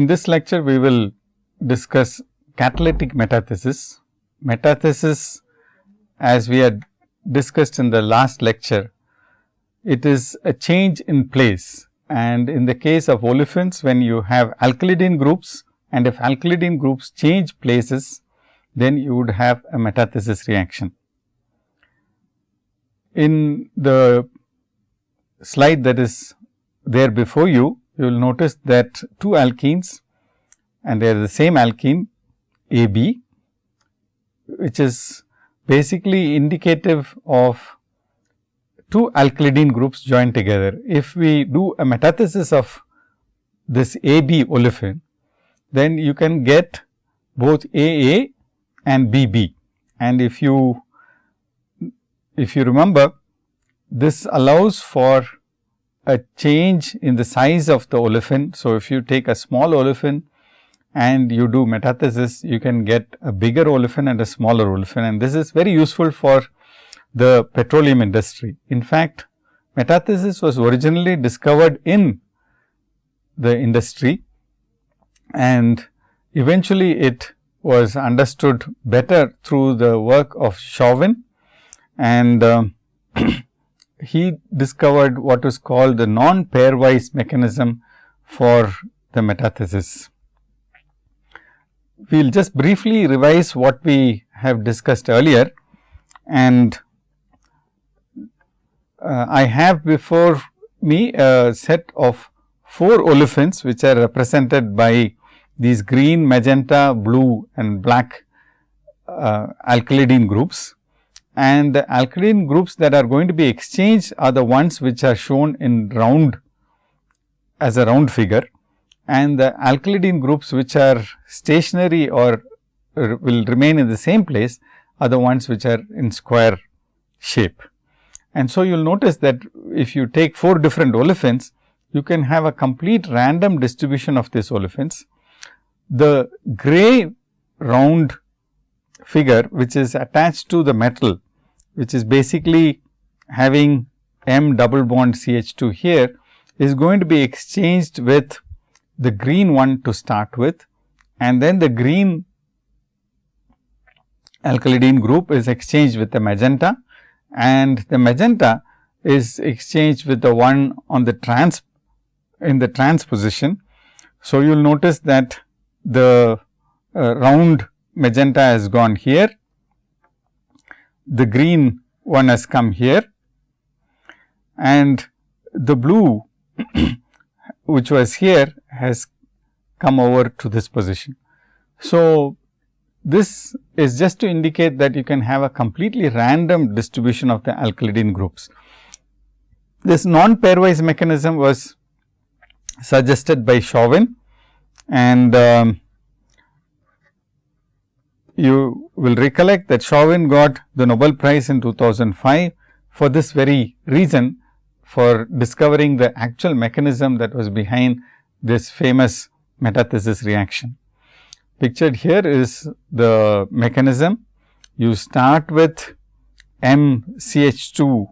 In this lecture, we will discuss catalytic metathesis. Metathesis as we had discussed in the last lecture, it is a change in place and in the case of olefins when you have alkylidene groups and if alkylidene groups change places, then you would have a metathesis reaction. In the slide that is there before you, you will notice that two alkenes and they are the same alkene A B, which is basically indicative of two alkylidene groups joined together. If we do a metathesis of this A B olefin, then you can get both A A and B B. And if you if you remember this allows for a change in the size of the olefin. So, if you take a small olefin and you do metathesis, you can get a bigger olefin and a smaller olefin and this is very useful for the petroleum industry. In fact, metathesis was originally discovered in the industry and eventually it was understood better through the work of Chauvin and uh, he discovered what is called the non pairwise mechanism for the metathesis. We will just briefly revise what we have discussed earlier and uh, I have before me a set of four olefins which are represented by these green, magenta, blue and black uh, groups and the alkylidene groups that are going to be exchanged are the ones which are shown in round as a round figure and the alkylidene groups which are stationary or will remain in the same place are the ones which are in square shape. And so, you will notice that if you take four different olefins, you can have a complete random distribution of these olefins. The gray round figure which is attached to the metal, which is basically having M double bond CH 2 here is going to be exchanged with the green one to start with and then the green alkylidene group is exchanged with the magenta and the magenta is exchanged with the one on the trans in the trans position. So, you will notice that the uh, round magenta has gone here, the green one has come here and the blue which was here has come over to this position. So, this is just to indicate that you can have a completely random distribution of the alkylidene groups. This non pairwise mechanism was suggested by Chauvin and um, you will recollect that Chauvin got the Nobel Prize in 2005 for this very reason for discovering the actual mechanism that was behind this famous metathesis reaction. Pictured here is the mechanism. You start with MCH2,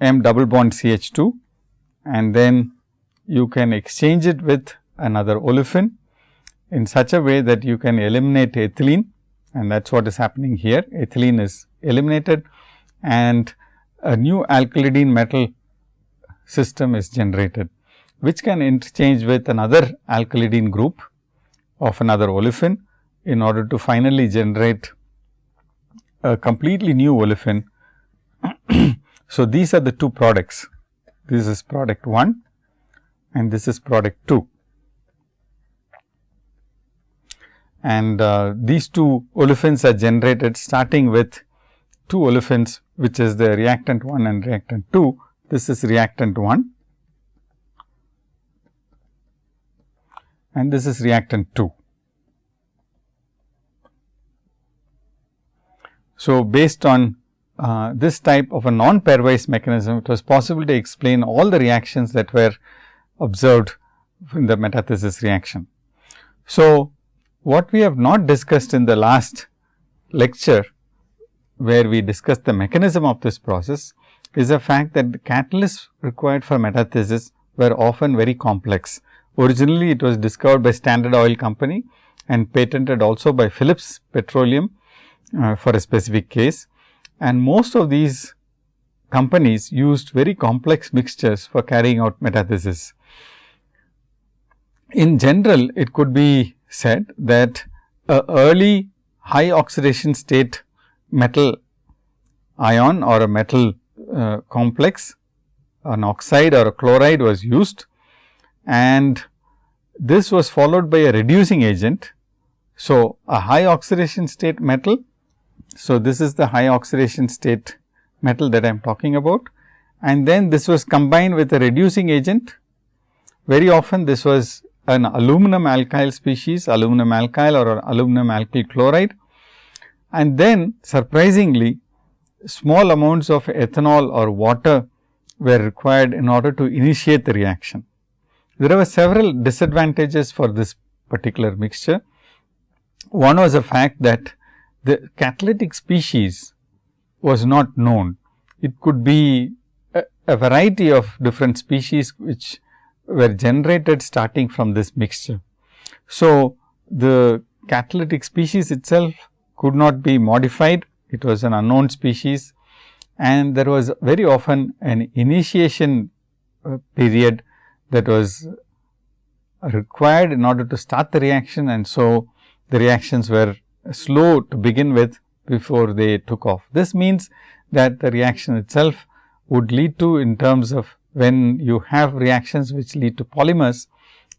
M double bond CH 2 and then you can exchange it with another olefin in such a way that you can eliminate ethylene and that is what is happening here. Ethylene is eliminated and a new alkylidene metal system is generated, which can interchange with another alkylidene group of another olefin in order to finally generate a completely new olefin. so, these are the two products. This is product 1 and this is product 2. And uh, these two olefins are generated starting with two olefins which is the reactant 1 and reactant 2. This is reactant 1 and this is reactant 2. So, based on uh, this type of a non pairwise mechanism, it was possible to explain all the reactions that were observed in the metathesis reaction. So, what we have not discussed in the last lecture, where we discussed the mechanism of this process, is the fact that the catalysts required for metathesis were often very complex Originally, it was discovered by Standard Oil Company and patented also by Phillips Petroleum uh, for a specific case. And most of these companies used very complex mixtures for carrying out metathesis. In general, it could be said that a early high oxidation state metal ion or a metal uh, complex, an oxide or a chloride was used and this was followed by a reducing agent. So, a high oxidation state metal. So, this is the high oxidation state metal that I am talking about and then this was combined with a reducing agent. Very often this was an aluminum alkyl species, aluminum alkyl or aluminum alkyl chloride. And then surprisingly small amounts of ethanol or water were required in order to initiate the reaction. There were several disadvantages for this particular mixture. One was the fact that the catalytic species was not known. It could be a, a variety of different species which were generated starting from this mixture. So, the catalytic species itself could not be modified, it was an unknown species and there was very often an initiation uh, period that was required in order to start the reaction and so the reactions were slow to begin with before they took off. This means that the reaction itself would lead to in terms of when you have reactions which lead to polymers,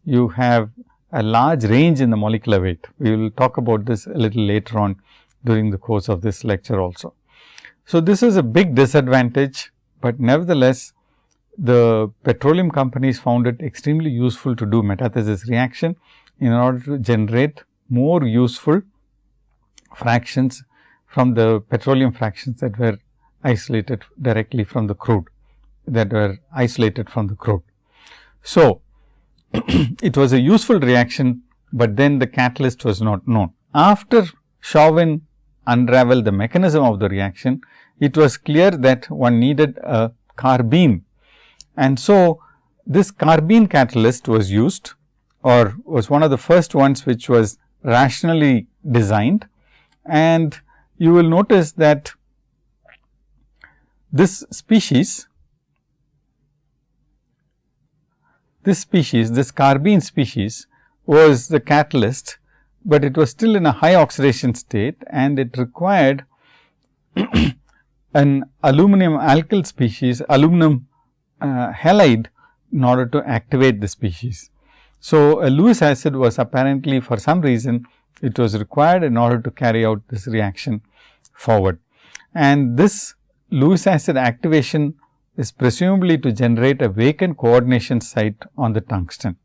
you have a large range in the molecular weight. We will talk about this a little later on during the course of this lecture also. So, this is a big disadvantage, but nevertheless the petroleum companies found it extremely useful to do metathesis reaction in order to generate more useful fractions from the petroleum fractions that were isolated directly from the crude that were isolated from the crude. So, it was a useful reaction, but then the catalyst was not known. After Chauvin unraveled the mechanism of the reaction, it was clear that one needed a carbene. And so, this carbene catalyst was used or was one of the first ones which was rationally designed. And you will notice that this species this species, this carbene species was the catalyst, but it was still in a high oxidation state and it required an aluminum alkyl species, aluminum uh, halide in order to activate the species. So, a Lewis acid was apparently for some reason it was required in order to carry out this reaction forward. And this Lewis acid activation is presumably to generate a vacant coordination site on the tungsten.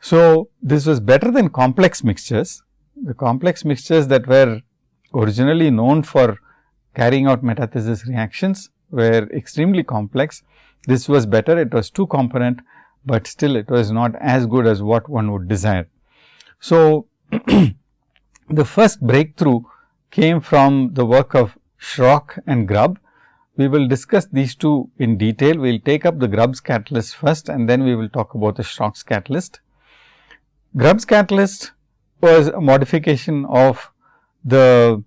So, this was better than complex mixtures. The complex mixtures that were originally known for carrying out metathesis reactions were extremely complex. This was better, it was two component, but still it was not as good as what one would desire. So, the first breakthrough came from the work of Schrock and Grubbs we will discuss these two in detail. We will take up the Grubbs' catalyst first and then we will talk about the Schrock's catalyst. Grubbs' catalyst was a modification of the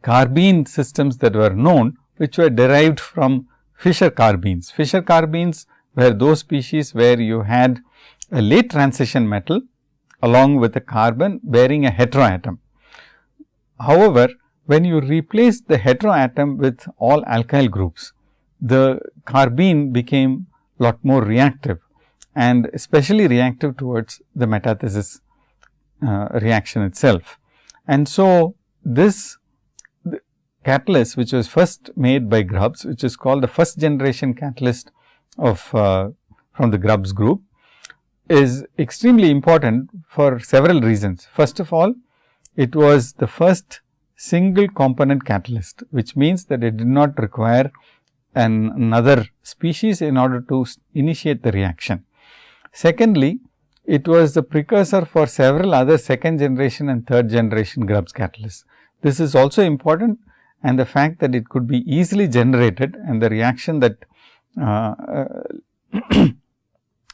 carbene systems that were known, which were derived from Fischer carbenes. Fischer carbenes were those species where you had a late transition metal along with a carbon bearing a heteroatom. However, when you replace the heteroatom with all alkyl groups, the carbene became lot more reactive and especially reactive towards the metathesis uh, reaction itself. And so, this catalyst which was first made by Grubbs, which is called the first generation catalyst of uh, from the Grubbs group, is extremely important for several reasons. First of all, it was the first single component catalyst, which means that it did not require an another species in order to initiate the reaction. Secondly, it was the precursor for several other second generation and third generation Grubbs catalysts. This is also important and the fact that it could be easily generated and the reaction that uh, uh,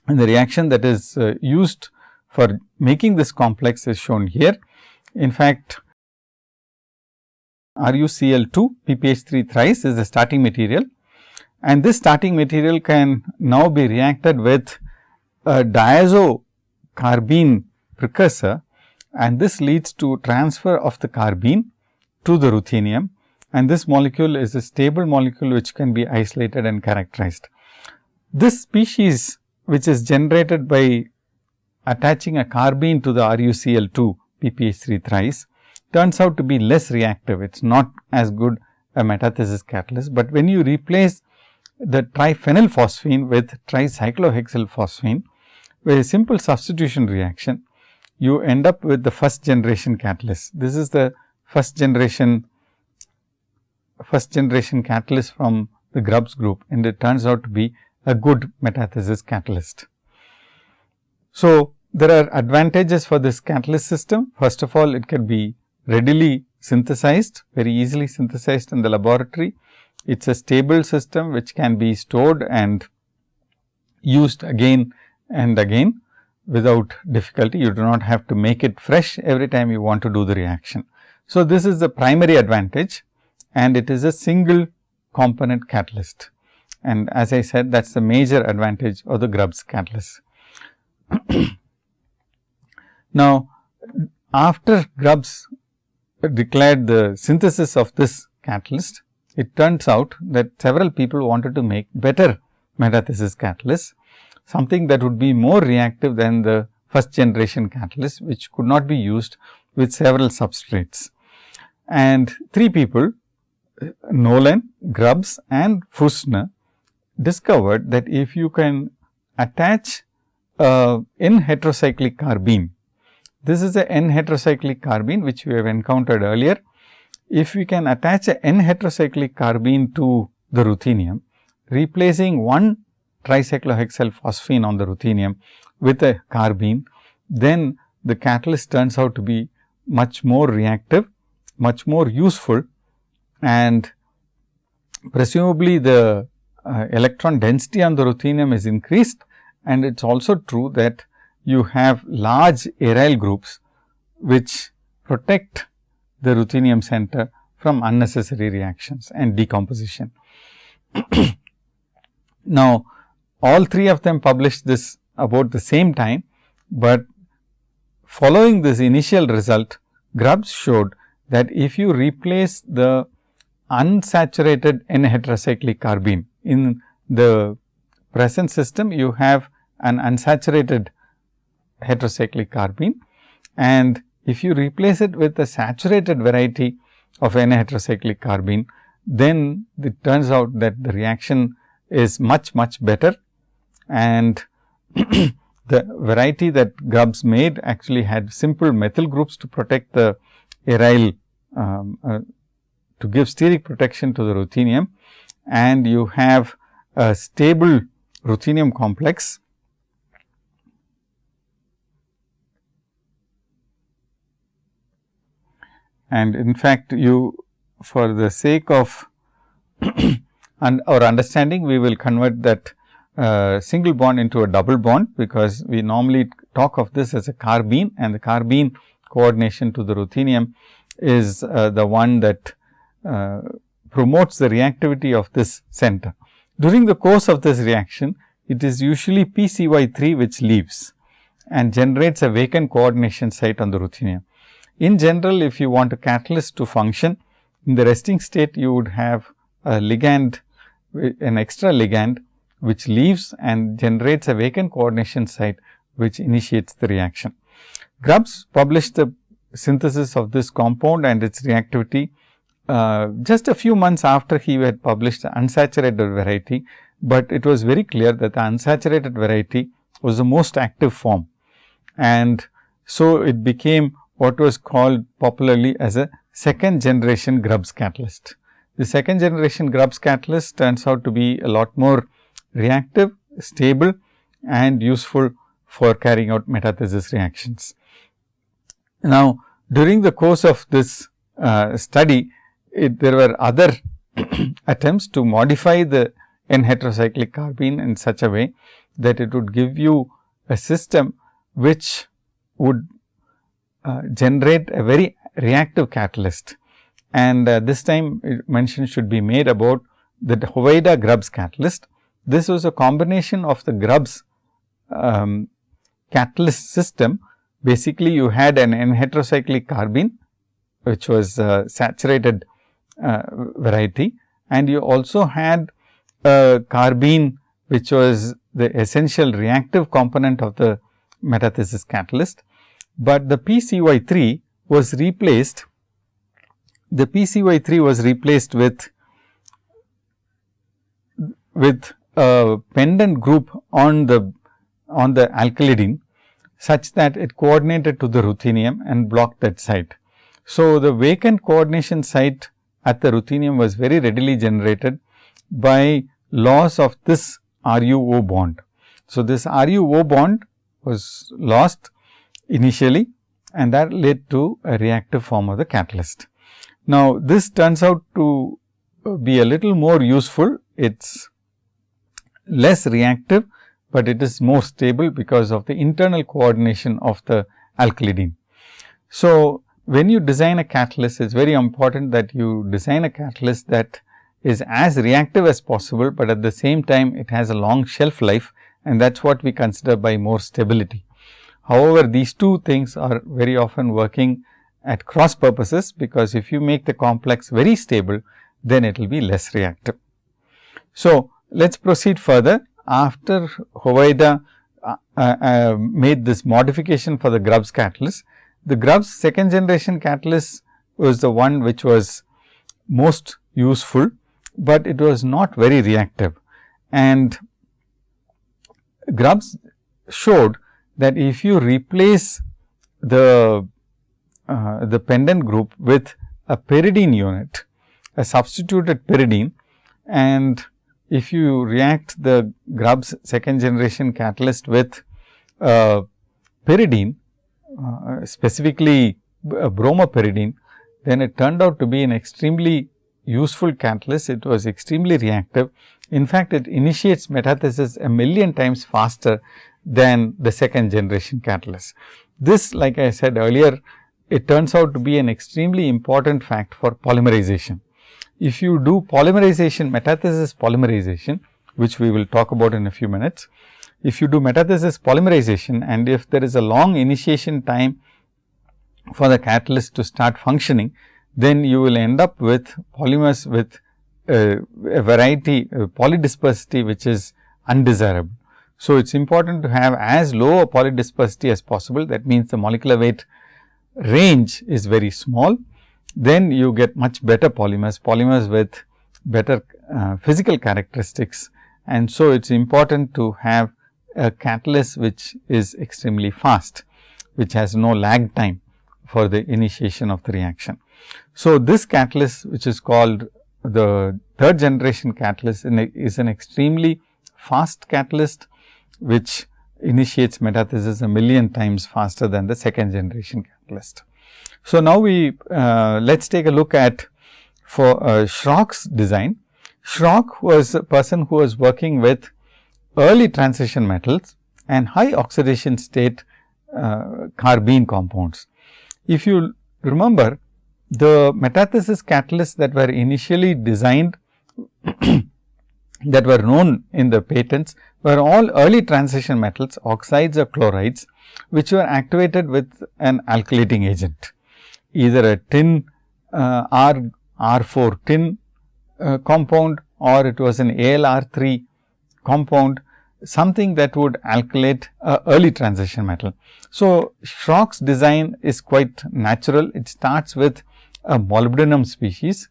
and the reaction that is uh, used for making this complex is shown here. In fact, RuCl2 PPH3 thrice is the starting material. And this starting material can now be reacted with a diazo carbene precursor. And this leads to transfer of the carbene to the ruthenium. And this molecule is a stable molecule which can be isolated and characterized. This species which is generated by attaching a carbene to the RuCl2 PPH3 thrice turns out to be less reactive. It is not as good a metathesis catalyst, but when you replace the triphenylphosphine with tricyclohexylphosphine with a simple substitution reaction, you end up with the first generation catalyst. This is the first generation first generation catalyst from the Grubbs group and it turns out to be a good metathesis catalyst. So, there are advantages for this catalyst system. First of all, it can be readily synthesized, very easily synthesized in the laboratory. It is a stable system which can be stored and used again and again without difficulty. You do not have to make it fresh every time you want to do the reaction. So, this is the primary advantage and it is a single component catalyst. And as I said that is the major advantage of the Grubbs catalyst. now, after Grubbs declared the synthesis of this catalyst, it turns out that several people wanted to make better metathesis catalysts, something that would be more reactive than the first generation catalyst, which could not be used with several substrates. And three people, Nolan, Grubbs and Fürstner discovered that if you can attach a N heterocyclic carbene this is a N heterocyclic carbene which we have encountered earlier. If we can attach a N heterocyclic carbene to the ruthenium, replacing one tricyclohexyl phosphine on the ruthenium with a carbene, then the catalyst turns out to be much more reactive, much more useful and presumably the uh, electron density on the ruthenium is increased and it is also true that you have large aryl groups which protect the ruthenium center from unnecessary reactions and decomposition. now, all three of them published this about the same time, but following this initial result, Grubbs showed that if you replace the unsaturated N heterocyclic carbene in the present system, you have an unsaturated heterocyclic carbene. And if you replace it with a saturated variety of N heterocyclic carbene, then it turns out that the reaction is much much better. And the variety that Grubbs made actually had simple methyl groups to protect the aryl um, uh, to give steric protection to the ruthenium. And you have a stable ruthenium complex and in fact, you for the sake of and our understanding we will convert that uh, single bond into a double bond, because we normally talk of this as a carbene and the carbene coordination to the ruthenium is uh, the one that uh, promotes the reactivity of this center. During the course of this reaction, it is usually PCY3 which leaves and generates a vacant coordination site on the ruthenium. In general, if you want a catalyst to function in the resting state, you would have a ligand, an extra ligand which leaves and generates a vacant coordination site which initiates the reaction. Grubbs published the synthesis of this compound and its reactivity uh, just a few months after he had published the unsaturated variety, but it was very clear that the unsaturated variety was the most active form. And so, it became what was called popularly as a second generation Grubbs catalyst. The second generation Grubbs catalyst turns out to be a lot more reactive, stable and useful for carrying out metathesis reactions. Now, during the course of this uh, study, it, there were other attempts to modify the N heterocyclic carbene in such a way that it would give you a system which would uh, generate a very reactive catalyst. And uh, this time mention should be made about the Hoveyda Grubbs catalyst. This was a combination of the Grubbs um, catalyst system. Basically, you had an N heterocyclic carbene, which was uh, saturated uh, variety and you also had a carbene, which was the essential reactive component of the metathesis catalyst, but the PCY3 was replaced the PCY3 was replaced with with a pendant group on the on the alkylidene such that it coordinated to the ruthenium and blocked that site. So, the vacant coordination site at the ruthenium was very readily generated by loss of this RUO bond. So, this RUO bond was lost initially and that led to a reactive form of the catalyst. Now, this turns out to uh, be a little more useful. It is less reactive, but it is more stable because of the internal coordination of the alkylidene. So, when you design a catalyst, it is very important that you design a catalyst that is as reactive as possible, but at the same time it has a long shelf life and that is what we consider by more stability. However, these two things are very often working at cross purposes, because if you make the complex very stable, then it will be less reactive. So, let us proceed further. After Hoveyda uh, uh, uh, made this modification for the Grubbs catalyst, the Grubbs second generation catalyst was the one which was most useful, but it was not very reactive. And Grubbs showed that if you replace the uh, the pendant group with a pyridine unit, a substituted pyridine and if you react the Grubbs second generation catalyst with uh, pyridine, uh, specifically uh, bromopyridine, then it turned out to be an extremely useful catalyst. It was extremely reactive. In fact, it initiates metathesis a million times faster than the second generation catalyst. This like I said earlier, it turns out to be an extremely important fact for polymerization. If you do polymerization, metathesis polymerization, which we will talk about in a few minutes. If you do metathesis polymerization and if there is a long initiation time for the catalyst to start functioning, then you will end up with polymers with uh, a variety uh, polydispersity which is undesirable. So, it is important to have as low a polydispersity as possible that means the molecular weight range is very small, then you get much better polymers, polymers with better uh, physical characteristics. And so, it is important to have a catalyst which is extremely fast, which has no lag time for the initiation of the reaction. So, this catalyst which is called the third generation catalyst is an extremely fast catalyst, which initiates metathesis a million times faster than the second generation catalyst. So, now we uh, let us take a look at for uh, Schrock's design. Schrock was a person who was working with early transition metals and high oxidation state uh, carbene compounds. If you remember the metathesis catalysts that were initially designed that were known in the patents were all early transition metals oxides or chlorides which were activated with an alkylating agent either a tin uh, R R 4 tin uh, compound or it was an ALR 3 compound something that would alkylate a early transition metal. So, Schrock's design is quite natural. It starts with a molybdenum species,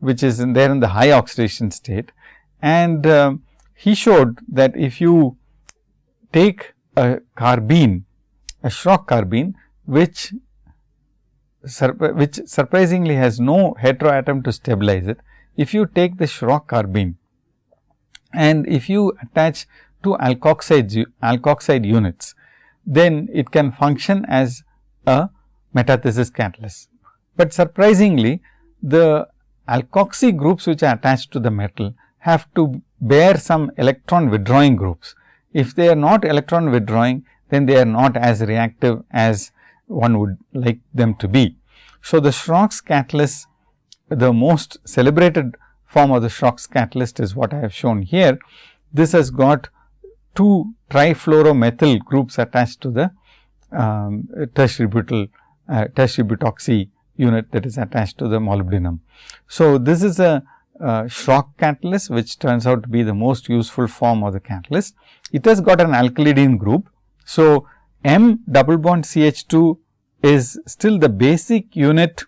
which is in there in the high oxidation state and uh, he showed that if you take a carbene, a Schrock carbene, which which surprisingly has no heteroatom to stabilize it. If you take the Schrock carbene and if you attach two alkoxide, alkoxide units, then it can function as a metathesis catalyst. But surprisingly, the alkoxy groups which are attached to the metal have to bear some electron withdrawing groups if they are not electron withdrawing, then they are not as reactive as one would like them to be. So, the Schrock's catalyst, the most celebrated form of the Schrock's catalyst is what I have shown here. This has got two trifluoromethyl groups attached to the um, tertiary butyl uh, tertiary butoxy unit that is attached to the molybdenum. So, this is a uh, Schrock catalyst which turns out to be the most useful form of the catalyst. It has got an alkylidene group. So, M double bond CH 2 is still the basic unit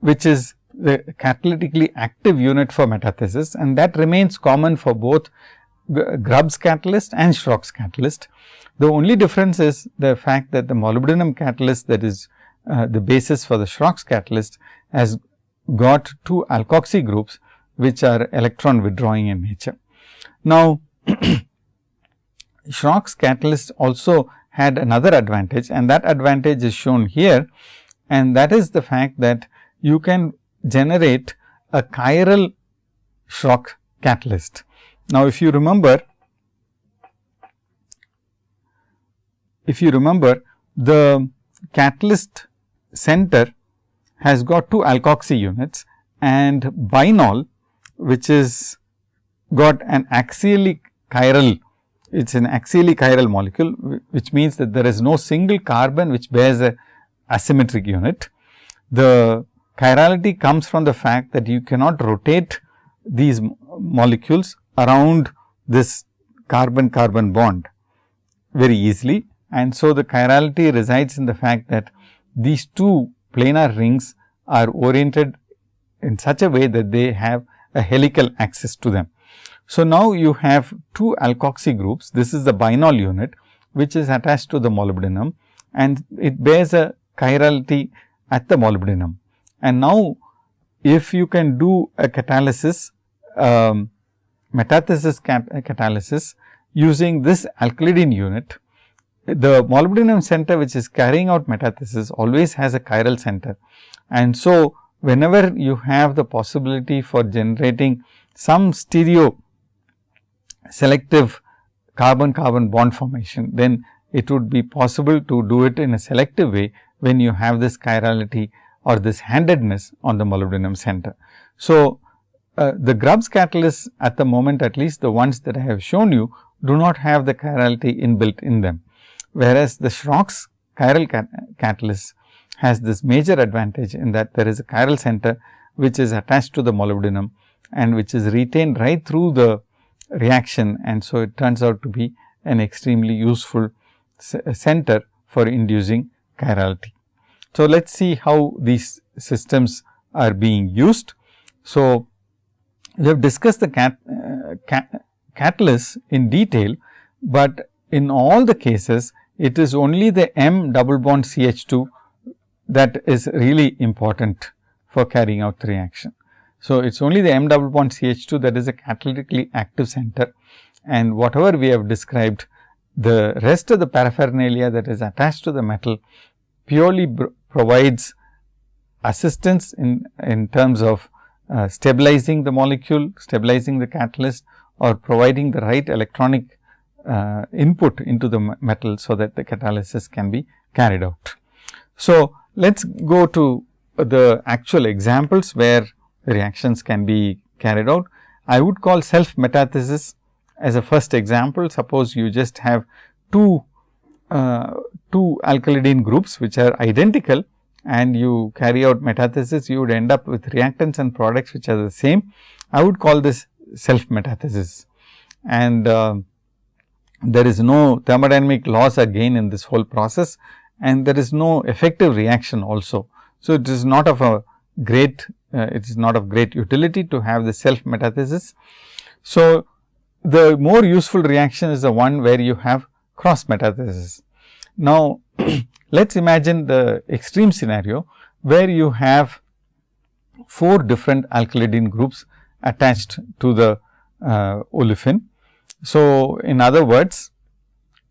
which is the catalytically active unit for metathesis and that remains common for both Grubbs catalyst and Schrock's catalyst. The only difference is the fact that the molybdenum catalyst that is uh, the basis for the Schrock's catalyst has got two alkoxy groups which are electron withdrawing in nature. Now, Schrock's catalyst also had another advantage and that advantage is shown here and that is the fact that you can generate a chiral Schrock catalyst. Now, if you remember, if you remember the catalyst center has got two alkoxy units and binol which is got an axially chiral it is an axially chiral molecule, which means that there is no single carbon which bears a asymmetric unit. The chirality comes from the fact that you cannot rotate these molecules around this carbon carbon bond very easily. And so, the chirality resides in the fact that these two planar rings are oriented in such a way that they have a helical axis to them. So, now you have two alkoxy groups. This is the binol unit, which is attached to the molybdenum and it bears a chirality at the molybdenum. And now, if you can do a catalysis, um, metathesis cat catalysis using this alkylidene unit, the molybdenum center which is carrying out metathesis always has a chiral center. And so, whenever you have the possibility for generating some stereo selective carbon carbon bond formation, then it would be possible to do it in a selective way when you have this chirality or this handedness on the molybdenum center. So, uh, the Grubbs catalysts at the moment at least the ones that I have shown you do not have the chirality inbuilt in them. Whereas, the Schrock's chiral cat catalyst has this major advantage in that there is a chiral center which is attached to the molybdenum and which is retained right through the reaction and so it turns out to be an extremely useful center for inducing chirality. So, let us see how these systems are being used. So, we have discussed the cat, uh, cat, catalyst in detail, but in all the cases it is only the M double bond CH 2 that is really important for carrying out the reaction. So, it is only the M double bond CH 2 that is a catalytically active center and whatever we have described the rest of the paraphernalia that is attached to the metal purely provides assistance in, in terms of uh, stabilizing the molecule, stabilizing the catalyst or providing the right electronic uh, input into the metal, so that the catalysis can be carried out. So, let us go to the actual examples where reactions can be carried out. I would call self metathesis as a first example. Suppose you just have two, uh, two alkylidene groups which are identical and you carry out metathesis, you would end up with reactants and products which are the same. I would call this self metathesis and uh, there is no thermodynamic loss again in this whole process and there is no effective reaction also. So, it is not of a great uh, it is not of great utility to have the self metathesis. So, the more useful reaction is the one where you have cross metathesis. Now, let us imagine the extreme scenario where you have four different alkylidene groups attached to the uh, olefin. So, in other words,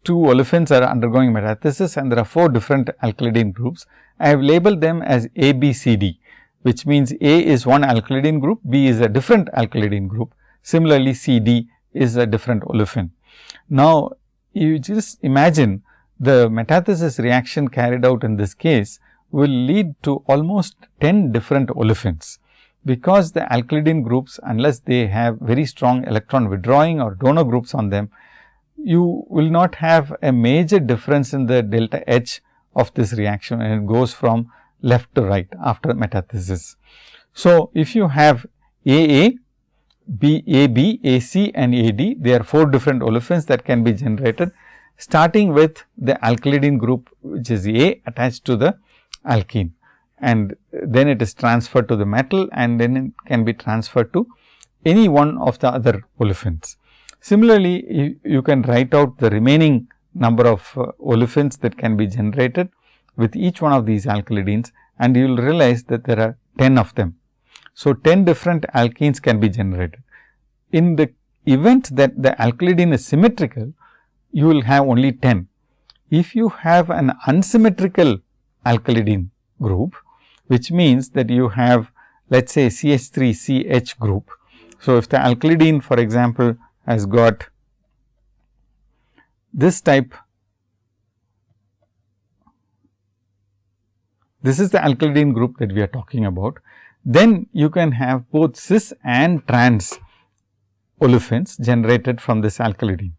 two olefins are undergoing metathesis and there are four different alkylidene groups. I have labeled them as A, B, C, D which means A is one alkylidene group, B is a different alkylidene group. Similarly, C, D is a different olefin. Now, you just imagine the metathesis reaction carried out in this case will lead to almost 10 different olefins, because the alkylidene groups unless they have very strong electron withdrawing or donor groups on them, you will not have a major difference in the delta H of this reaction and it goes from left to right after metathesis. So, if you have AA, B, AB, AC and AD, there are 4 different olefins that can be generated starting with the alkylidene group which is A attached to the alkene and then it is transferred to the metal and then it can be transferred to any one of the other olefins. Similarly, you, you can write out the remaining number of uh, olefins that can be generated with each one of these alkylidenes and you will realize that there are 10 of them. So, 10 different alkenes can be generated. In the event that the alkylidene is symmetrical, you will have only 10. If you have an unsymmetrical alkylidene group, which means that you have let us say CH3CH group. So, if the alkylidene for example, has got this type this is the alkylidene group that we are talking about, then you can have both cis and trans olefins generated from this alkylidene.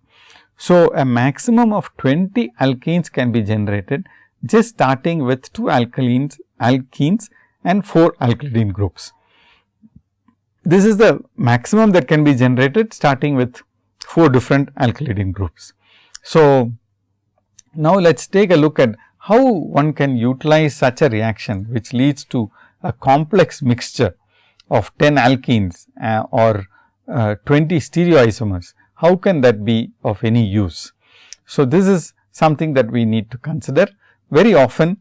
So, a maximum of 20 alkenes can be generated just starting with 2 alkylenes, alkenes and 4 alkylidene groups. This is the maximum that can be generated starting with 4 different alkylidene groups. So, now let us take a look at how one can utilize such a reaction which leads to a complex mixture of 10 alkenes uh, or uh, 20 stereoisomers. How can that be of any use? So, this is something that we need to consider. Very often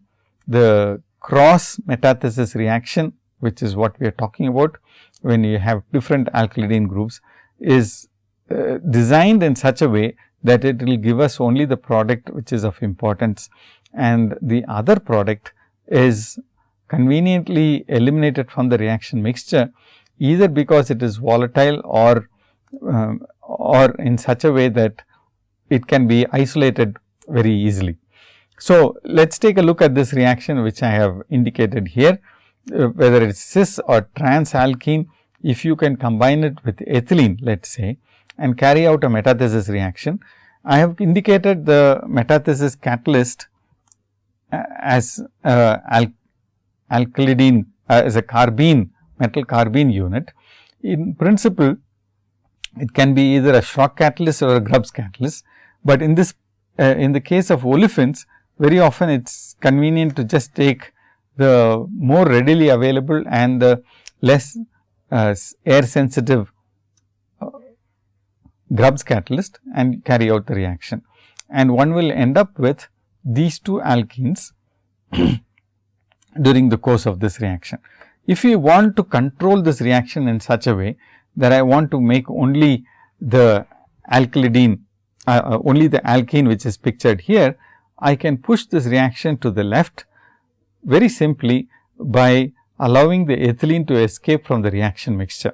the cross metathesis reaction which is what we are talking about when you have different alkylidene groups is uh, designed in such a way that it will give us only the product which is of importance and the other product is conveniently eliminated from the reaction mixture either because it is volatile or um, or in such a way that it can be isolated very easily. So, let us take a look at this reaction which I have indicated here uh, whether it is cis or trans alkene if you can combine it with ethylene let us say and carry out a metathesis reaction. I have indicated the metathesis catalyst uh, as uh, al alkylidene uh, as a carbene metal carbene unit. In principle, it can be either a Schrock catalyst or a Grubbs catalyst, but in this uh, in the case of olefins very often it is convenient to just take the more readily available and the less uh, air sensitive uh, Grubbs catalyst and carry out the reaction. And one will end up with these two alkenes during the course of this reaction. If we want to control this reaction in such a way that I want to make only the alkylidene uh, uh, only the alkene which is pictured here, I can push this reaction to the left very simply by allowing the ethylene to escape from the reaction mixture.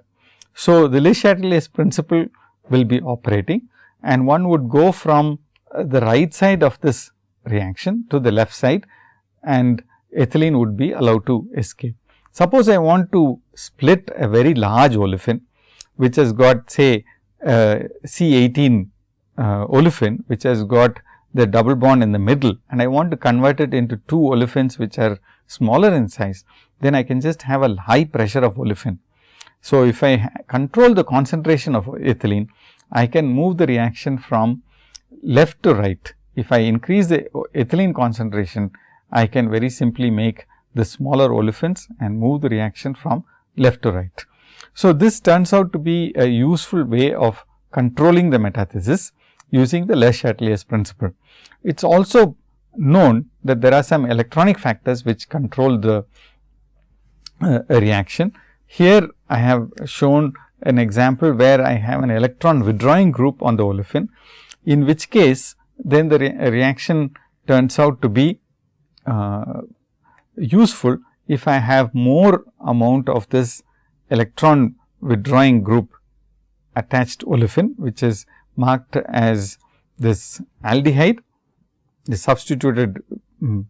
So, the Le Chatelier's principle will be operating and one would go from uh, the right side of this reaction to the left side and ethylene would be allowed to escape. Suppose I want to split a very large olefin which has got say uh, C 18 uh, olefin which has got the double bond in the middle and I want to convert it into two olefins which are smaller in size, then I can just have a high pressure of olefin. So, if I control the concentration of ethylene, I can move the reaction from left to right. If I increase the ethylene concentration, I can very simply make the smaller olefins and move the reaction from left to right. So, this turns out to be a useful way of controlling the metathesis using the Le Chatelier's principle. It is also known that there are some electronic factors which control the uh, reaction. Here I have shown an example where I have an electron withdrawing group on the olefin, in which case then the re reaction turns out to be uh, useful if I have more amount of this electron withdrawing group attached olefin which is marked as this aldehyde, the substituted um,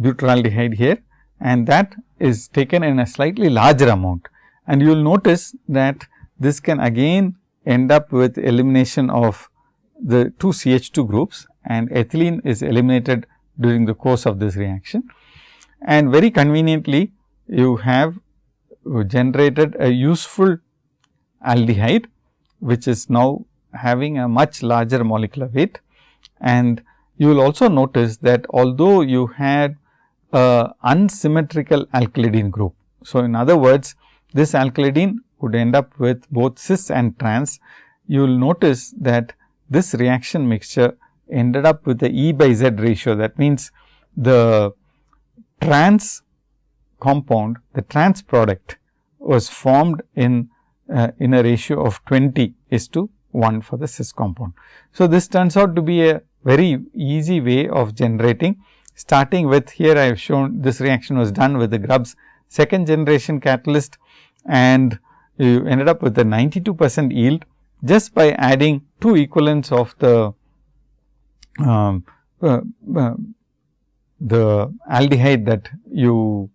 butyraldehyde here and that is taken in a slightly larger amount. And you will notice that this can again end up with elimination of the two CH2 groups and ethylene is eliminated during the course of this reaction. And very conveniently you have generated a useful aldehyde, which is now having a much larger molecular weight. And you will also notice that although you had a unsymmetrical alkylidene group. So, in other words, this alkylidene would end up with both cis and trans. You will notice that this reaction mixture ended up with the E by Z ratio. That means, the trans compound, the trans product was formed in uh, in a ratio of 20 is to 1 for the cis compound. So, this turns out to be a very easy way of generating starting with here I have shown this reaction was done with the Grubbs second generation catalyst and you ended up with a 92 percent yield just by adding two equivalents of the um, uh, uh, the aldehyde that you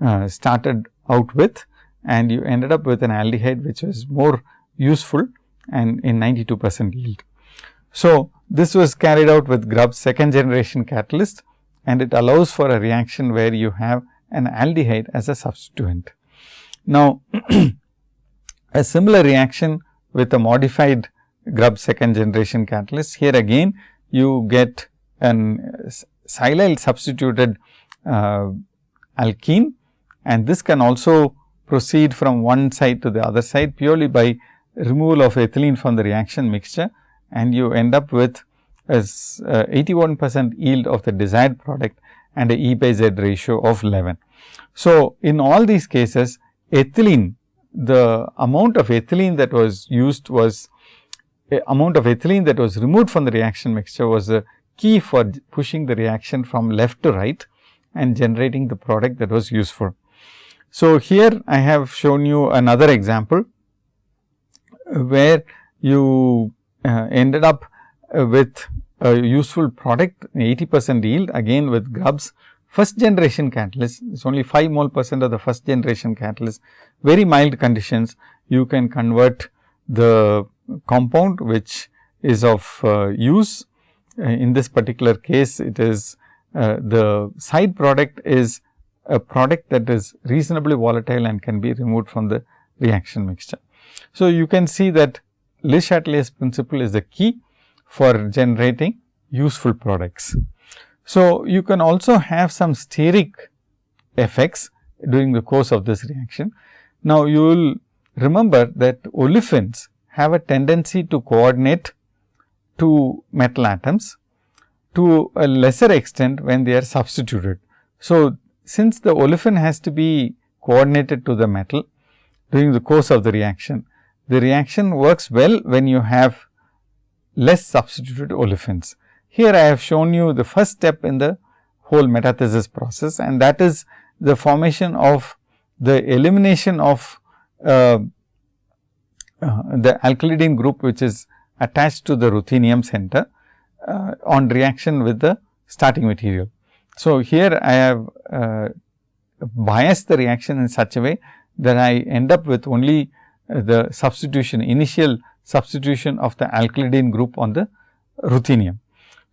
uh, started out with and you ended up with an aldehyde which was more useful and in 92 percent yield. So, this was carried out with Grubbs second generation catalyst and it allows for a reaction where you have an aldehyde as a substituent. Now, a similar reaction with a modified Grubbs second generation catalyst. Here again you get an silyl substituted uh, alkene and this can also proceed from one side to the other side purely by removal of ethylene from the reaction mixture and you end up with as uh, 81 percent yield of the desired product and a E by Z ratio of 11. So, in all these cases ethylene the amount of ethylene that was used was amount of ethylene that was removed from the reaction mixture was the key for pushing the reaction from left to right and generating the product that was useful. So, here I have shown you another example where you uh, ended up uh, with a useful product 80 percent yield again with Grubbs first generation catalyst it is only 5 mole percent of the first generation catalyst. Very mild conditions. You can convert the compound which is of uh, use. Uh, in this particular case it is uh, the side product is a product that is reasonably volatile and can be removed from the reaction mixture. So, you can see that Le Chatelier's principle is the key for generating useful products. So, you can also have some steric effects during the course of this reaction. Now, you will remember that olefins have a tendency to coordinate to metal atoms to a lesser extent when they are substituted. So, since the olefin has to be coordinated to the metal during the course of the reaction, the reaction works well when you have less substituted olefins. Here I have shown you the first step in the whole metathesis process and that is the formation of the elimination of uh, uh, the alkylidene group which is attached to the ruthenium center uh, on reaction with the starting material. So, here I have uh, biased the reaction in such a way that I end up with only uh, the substitution initial substitution of the alkylidene group on the ruthenium.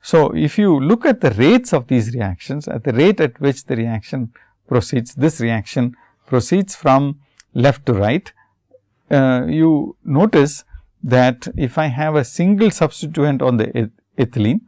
So, if you look at the rates of these reactions at the rate at which the reaction proceeds this reaction proceeds from left to right uh, you notice that if I have a single substituent on the ethylene.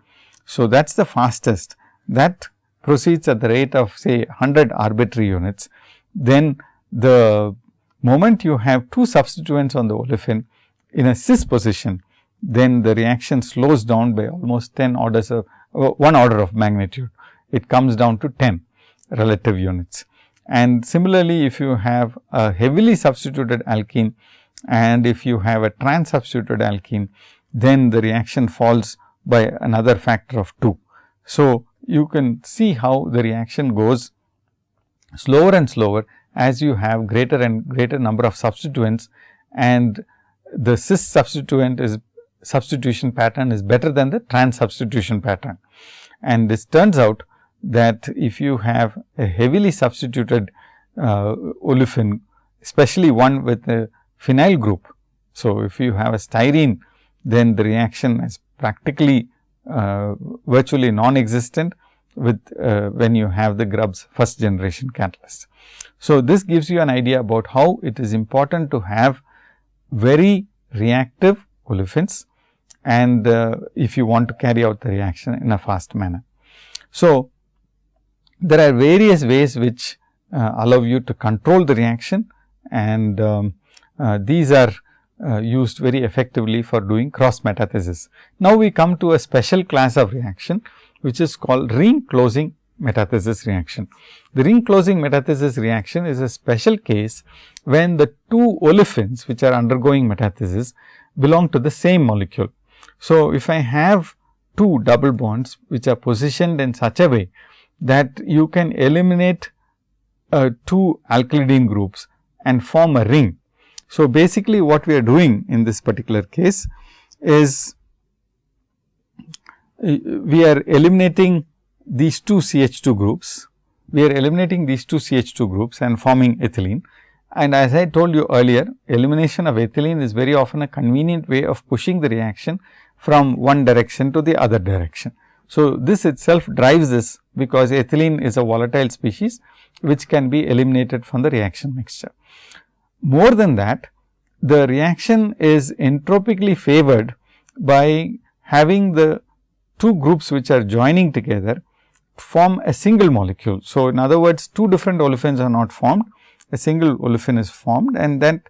So, that is the fastest that proceeds at the rate of say 100 arbitrary units. Then the moment you have two substituents on the olefin in a cis position, then the reaction slows down by almost 10 orders of uh, one order of magnitude. It comes down to 10 relative units. And similarly, if you have a heavily substituted alkene and if you have a trans substituted alkene, then the reaction falls by another factor of 2. So, you can see how the reaction goes slower and slower as you have greater and greater number of substituents and the cis substituent is substitution pattern is better than the trans substitution pattern. And this turns out that if you have a heavily substituted uh, olefin, especially one with a phenyl group. So, if you have a styrene, then the reaction is practically uh, virtually non-existent with uh, when you have the Grubbs first generation catalyst. So, this gives you an idea about how it is important to have very reactive olefins and uh, if you want to carry out the reaction in a fast manner. So, there are various ways which uh, allow you to control the reaction and um, uh, these are uh, used very effectively for doing cross metathesis. Now, we come to a special class of reaction which is called ring closing metathesis reaction. The ring closing metathesis reaction is a special case when the two olefins which are undergoing metathesis belong to the same molecule. So, if I have two double bonds which are positioned in such a way that you can eliminate uh, two alkylidene groups and form a ring. So, basically what we are doing in this particular case is we are eliminating these two CH2 groups, we are eliminating these two CH2 groups and forming ethylene. And as I told you earlier, elimination of ethylene is very often a convenient way of pushing the reaction from one direction to the other direction. So, this itself drives this because ethylene is a volatile species which can be eliminated from the reaction mixture. More than that, the reaction is entropically favored by having the two groups which are joining together form a single molecule. So, in other words, two different olefins are not formed, a single olefin is formed and that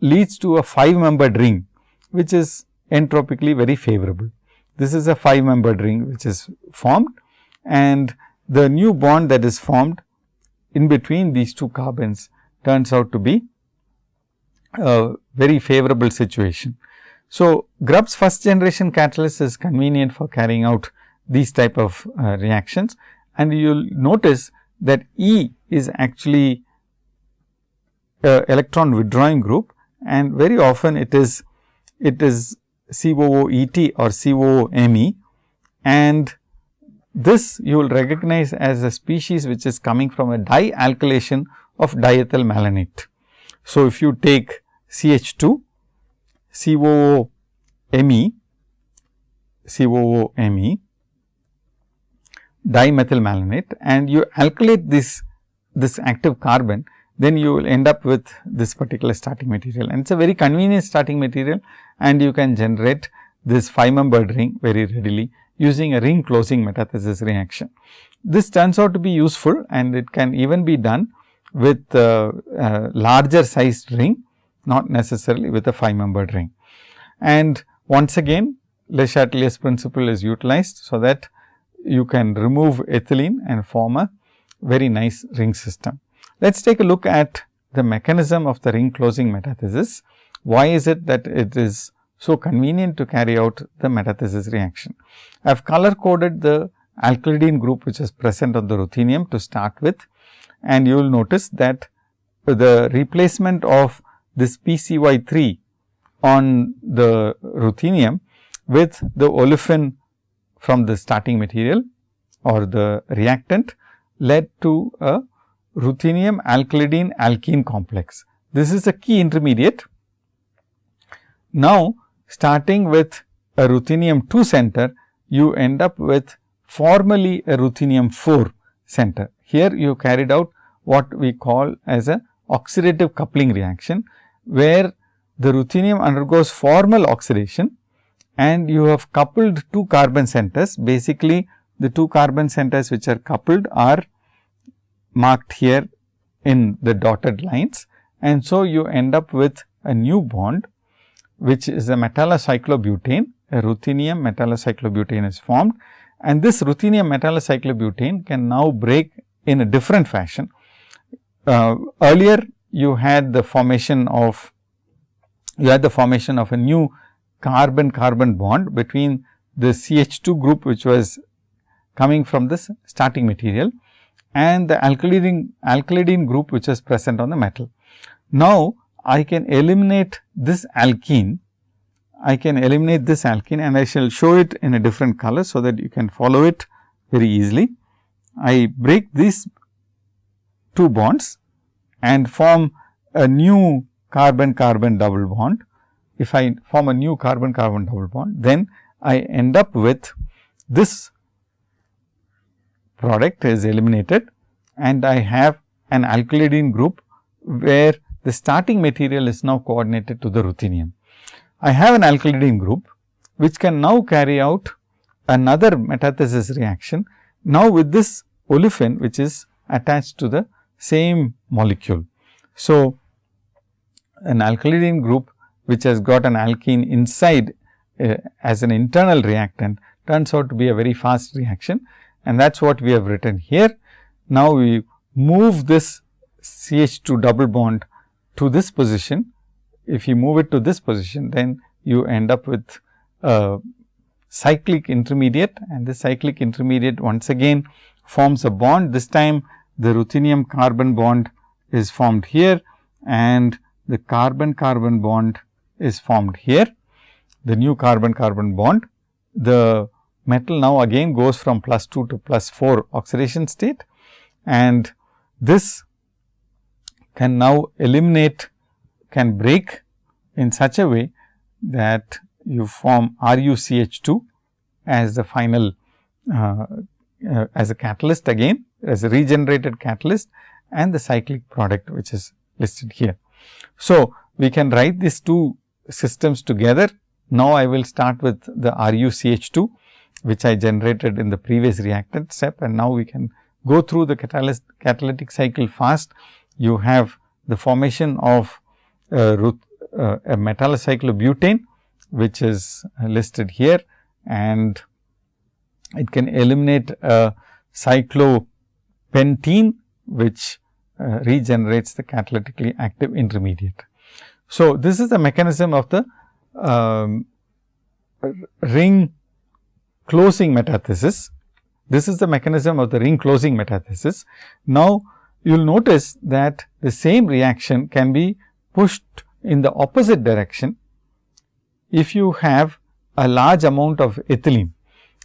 leads to a 5 membered ring, which is entropically very favorable. This is a 5 membered ring which is formed and the new bond that is formed in between these two carbons turns out to be a very favorable situation. So, Grubbs first generation catalyst is convenient for carrying out these type of uh, reactions and you will notice that E is actually a electron withdrawing group and very often it is it is COOET or COOMe and this you will recognize as a species which is coming from a dialkylation of diethyl malonate. So, if you take CH2, COOMe, COOMe, dimethyl malonate and you alkylate this, this active carbon, then you will end up with this particular starting material and it is a very convenient starting material and you can generate this 5 membered ring very readily using a ring closing metathesis reaction. This turns out to be useful and it can even be done with a, a larger sized ring, not necessarily with a 5 membered ring. And once again Le Chatelier's principle is utilized, so that you can remove ethylene and form a very nice ring system. Let us take a look at the mechanism of the ring closing metathesis. Why is it that it is so convenient to carry out the metathesis reaction? I have color coded the alkylidene group which is present on the ruthenium to start with and you will notice that the replacement of this PCY 3 on the ruthenium with the olefin from the starting material or the reactant led to a ruthenium alkylidene alkene complex. This is a key intermediate. Now, starting with a ruthenium 2 center, you end up with formally a ruthenium 4 center. Here you carried out what we call as a oxidative coupling reaction, where the ruthenium undergoes formal oxidation and you have coupled two carbon centers. Basically, the two carbon centers which are coupled are marked here in the dotted lines and so you end up with a new bond which is a metallocyclobutane, a ruthenium metallocyclobutane is formed and this ruthenium metallocyclobutane can now break in a different fashion. Uh, earlier you had the formation of you had the formation of a new carbon carbon bond between the CH2 group which was coming from this starting material and the alkylidene, alkylidene group which is present on the metal. Now, I can eliminate this alkene, I can eliminate this alkene and I shall show it in a different color, so that you can follow it very easily. I break these two bonds and form a new carbon carbon double bond. If I form a new carbon carbon double bond, then I end up with this product is eliminated and I have an alkylidene group where the starting material is now coordinated to the ruthenium. I have an alkylidene group which can now carry out another metathesis reaction now with this olefin which is attached to the same molecule. So, an alkylidene group which has got an alkene inside uh, as an internal reactant turns out to be a very fast reaction and that is what we have written here. Now, we move this CH2 double bond to this position. If you move it to this position, then you end up with a cyclic intermediate and the cyclic intermediate once again forms a bond. This time the ruthenium carbon bond is formed here and the carbon carbon bond is formed here. The new carbon carbon bond, the metal now again goes from plus 2 to plus 4 oxidation state and this can now eliminate can break in such a way that you form RuCH2 as the final uh, uh, as a catalyst again as a regenerated catalyst and the cyclic product which is listed here. So, we can write these two systems together. Now, I will start with the RuCH2 which I generated in the previous reactant step and now we can go through the catalyst catalytic cycle fast. You have the formation of uh, uh, a metallocyclobutane which is listed here and it can eliminate a cyclopentene which uh, regenerates the catalytically active intermediate. So, this is the mechanism of the um, ring closing metathesis. This is the mechanism of the ring closing metathesis. Now, you will notice that the same reaction can be pushed in the opposite direction if you have a large amount of ethylene.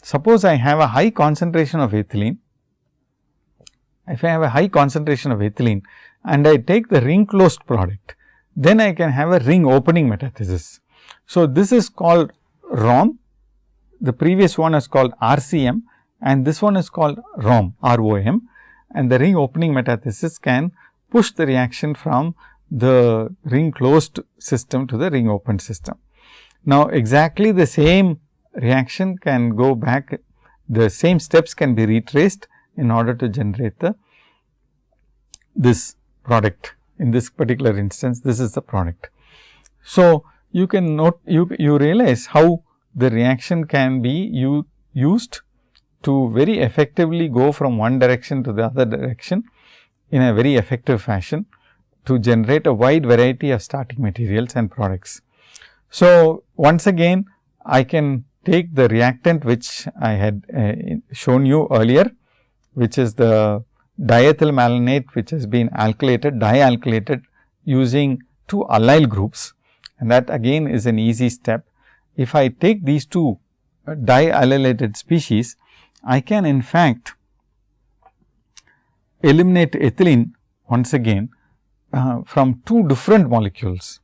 Suppose I have a high concentration of ethylene, if I have a high concentration of ethylene and I take the ring closed product, then I can have a ring opening metathesis. So, this is called ROM the previous one is called RCM and this one is called ROM, ROM and the ring opening metathesis can push the reaction from the ring closed system to the ring open system. Now, exactly the same reaction can go back, the same steps can be retraced in order to generate the this product. In this particular instance, this is the product. So, you can note you, you realize how the reaction can be used to very effectively go from one direction to the other direction in a very effective fashion to generate a wide variety of starting materials and products. So, once again I can take the reactant which I had uh, shown you earlier, which is the diethyl malonate which has been alkylated, dialkylated using two allyl groups and that again is an easy step if I take these two uh, diallylated species, I can in fact eliminate ethylene once again uh, from two different molecules.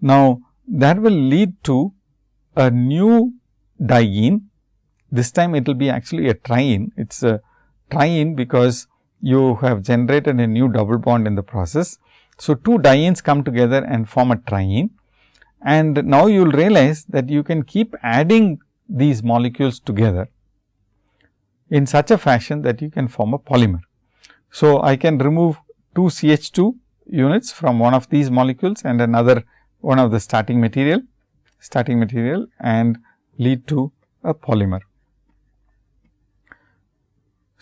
Now, that will lead to a new diene. This time it will be actually a triene. It is a triene because you have generated a new double bond in the process. So, two dienes come together and form a triene and now you will realize that you can keep adding these molecules together in such a fashion that you can form a polymer. So, I can remove two CH 2 units from one of these molecules and another one of the starting material starting material and lead to a polymer.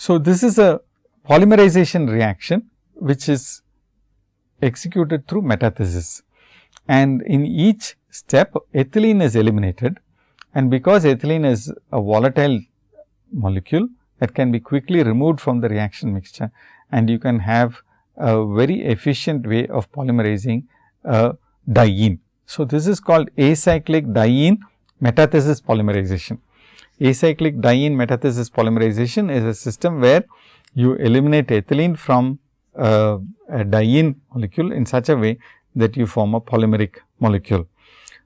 So, this is a polymerization reaction which is executed through metathesis and in each step ethylene is eliminated and because ethylene is a volatile molecule that can be quickly removed from the reaction mixture and you can have a very efficient way of polymerizing a diene. So, this is called acyclic diene metathesis polymerization. Acyclic diene metathesis polymerization is a system where you eliminate ethylene from uh, a diene molecule in such a way that you form a polymeric molecule.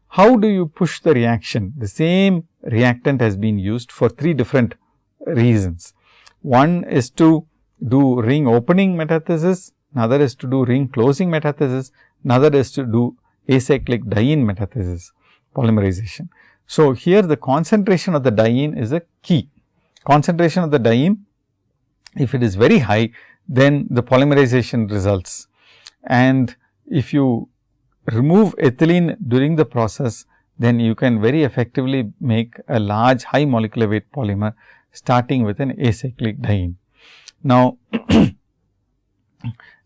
How do you push the reaction? The same reactant has been used for three different reasons. One is to do ring opening metathesis, another is to do ring closing metathesis, another is to do acyclic diene metathesis polymerization. So, here the concentration of the diene is a key. Concentration of the diene, if it is very high, then the polymerization results. And if you remove ethylene during the process, then you can very effectively make a large high molecular weight polymer starting with an acyclic diene. Now,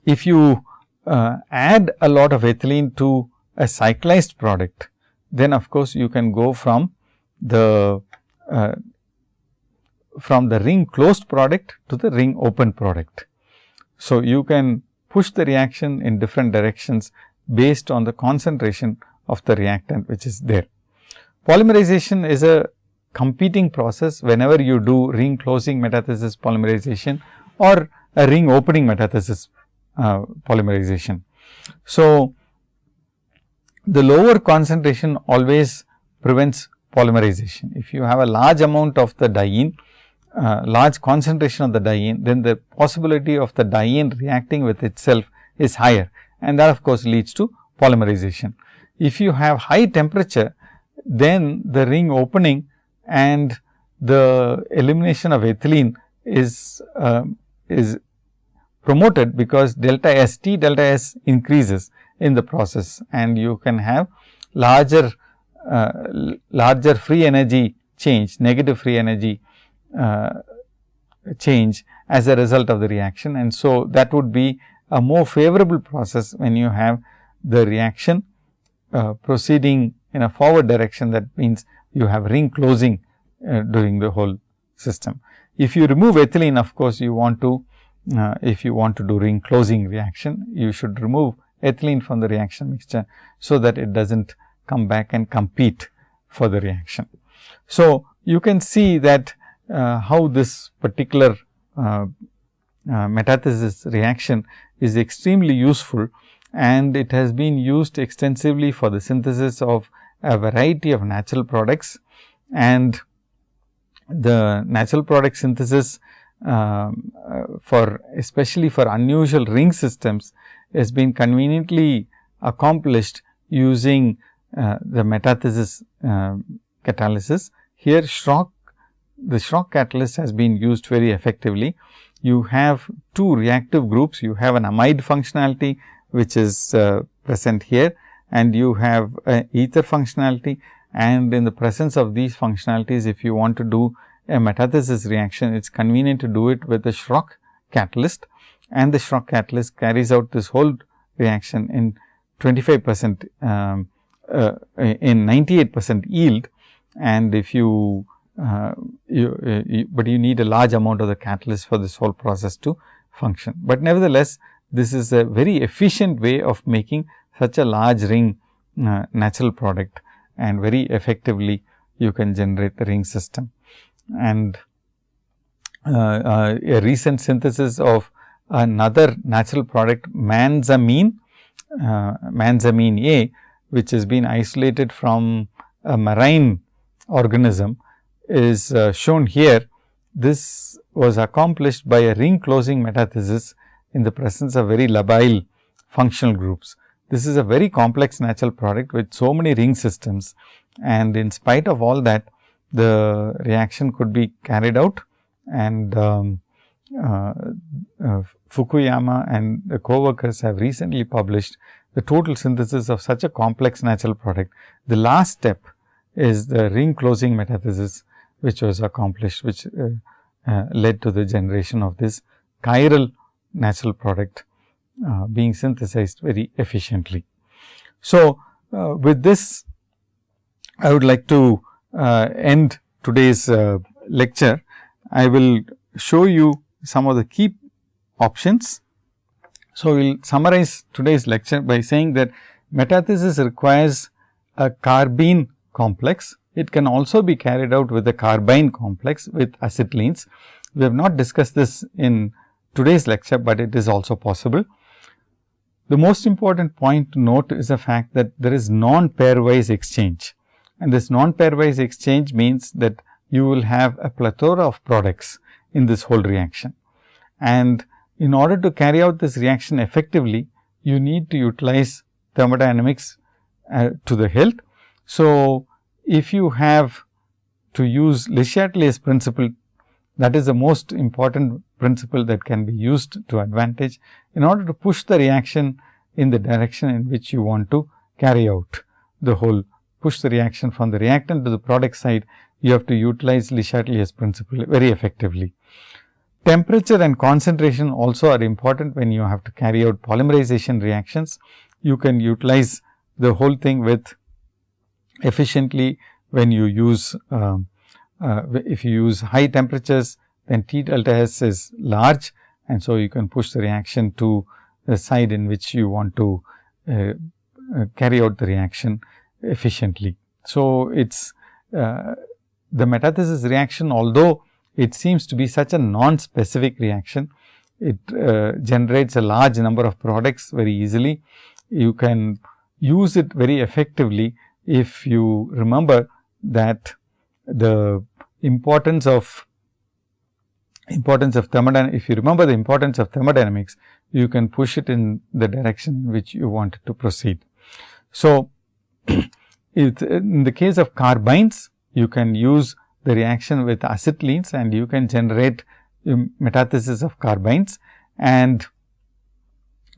if you uh, add a lot of ethylene to a cyclized product, then of course, you can go from the uh, from the ring closed product to the ring open product. So, you can push the reaction in different directions based on the concentration of the reactant which is there. Polymerization is a competing process whenever you do ring closing metathesis polymerization or a ring opening metathesis uh, polymerization. So, the lower concentration always prevents polymerization. If you have a large amount of the diene, uh, large concentration of the diene, then the possibility of the diene reacting with itself is higher and that of course, leads to polymerization. If you have high temperature, then the ring opening and the elimination of ethylene is uh, is promoted because delta S T delta S increases in the process. And you can have larger uh, larger free energy change negative free energy uh, change as a result of the reaction. And so that would be a more favorable process when you have the reaction uh, proceeding in a forward direction. That means you have ring closing uh, during the whole system. If you remove ethylene of course, you want to uh, if you want to do ring closing reaction, you should remove ethylene from the reaction mixture. So, that it does not come back and compete for the reaction. So, you can see that uh, how this particular uh, uh metathesis reaction is extremely useful and it has been used extensively for the synthesis of a variety of natural products and the natural product synthesis um, uh, for especially for unusual ring systems has been conveniently accomplished using uh, the metathesis uh, catalysis. Here Schrock, the Schrock catalyst has been used very effectively. You have two reactive groups, you have an amide functionality which is uh, present here and you have ether functionality and in the presence of these functionalities if you want to do a metathesis reaction, it is convenient to do it with the Schrock catalyst and the Schrock catalyst carries out this whole reaction in 25 percent um, uh, in 98 percent yield and if you, uh, you, uh, you, but you need a large amount of the catalyst for this whole process to function. But nevertheless, this is a very efficient way of making such a large ring uh, natural product and very effectively you can generate the ring system and uh, uh, a recent synthesis of another natural product manzamine, uh, manzamine A, which has been isolated from a marine organism is uh, shown here. This was accomplished by a ring closing metathesis in the presence of very labile functional groups. This is a very complex natural product with so many ring systems and in spite of all that the reaction could be carried out and um, uh, uh, Fukuyama and the co-workers have recently published the total synthesis of such a complex natural product. The last step is the ring closing metathesis, which was accomplished, which uh, uh led to the generation of this chiral natural product uh, being synthesized very efficiently. So, with this I would like to end today's lecture, I will show you some of the key options. So, we will summarize today's lecture by saying that metathesis requires a carbene complex. It can also be carried out with a carbyne complex with acetylenes. We have not discussed this in today's lecture, but it is also possible. The most important point to note is the fact that there is non-pairwise exchange and this non-pairwise exchange means that you will have a plethora of products in this whole reaction. And in order to carry out this reaction effectively, you need to utilize thermodynamics uh, to the hilt. So, if you have to use Le Chatelier's principle that is the most important principle that can be used to advantage in order to push the reaction in the direction in which you want to carry out the whole push the reaction from the reactant to the product side, you have to utilize Le Chatelier's principle very effectively. Temperature and concentration also are important when you have to carry out polymerization reactions. You can utilize the whole thing with efficiently when you use um, uh, if you use high temperatures then T delta S is large and so you can push the reaction to the side in which you want to uh, uh, carry out the reaction efficiently. So, it is uh, the metathesis reaction although it seems to be such a non-specific reaction, it uh, generates a large number of products very easily. You can use it very effectively if you remember that the importance of importance of thermodynamics, if you remember the importance of thermodynamics, you can push it in the direction which you want it to proceed. So, in the case of carbynes, you can use the reaction with acetylenes and you can generate metathesis of carbynes and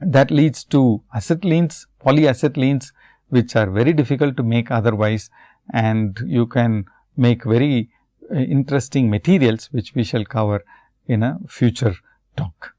that leads to acetylenes, polyacetylenes which are very difficult to make otherwise and you can make very uh, interesting materials which we shall cover in a future talk.